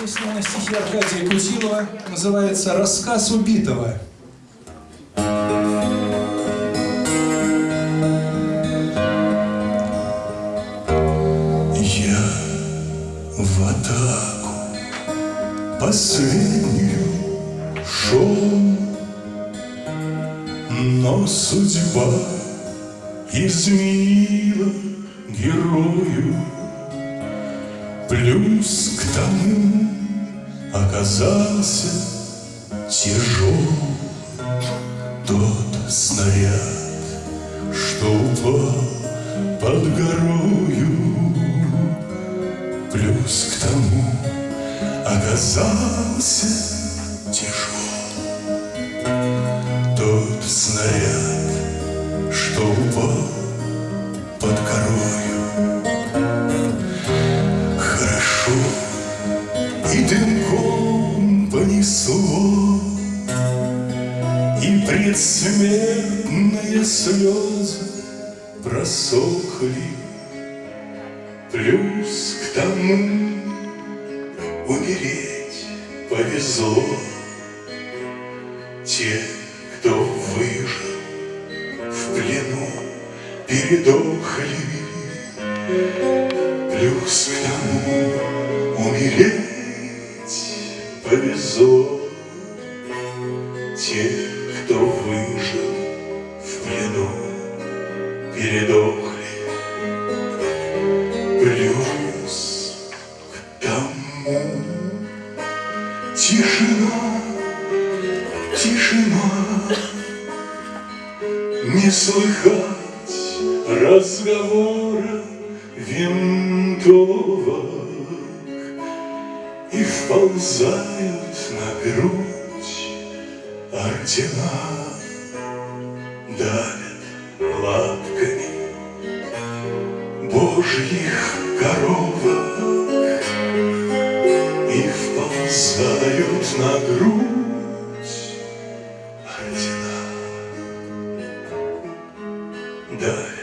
Песня на стихи Аркадия Кутилова называется «Рассказ убитого». Я в атаку последнюю шел, Но судьба изменила оказался тяжел Тот снаряд, что упал под горою Плюс к тому оказался дымком понесло И предсмертные слезы просохли. Плюс к тому умереть повезло. Те, кто выжил в плену, передохли. Плюс к тому умереть повезло Те, кто выжил в плену, передохли. Плюс к тому тишина, тишина, Не слыхать разговора винтовок И вползают на грудь ордена Давят лапками Божьих коровок И вползают на грудь ордена. Да,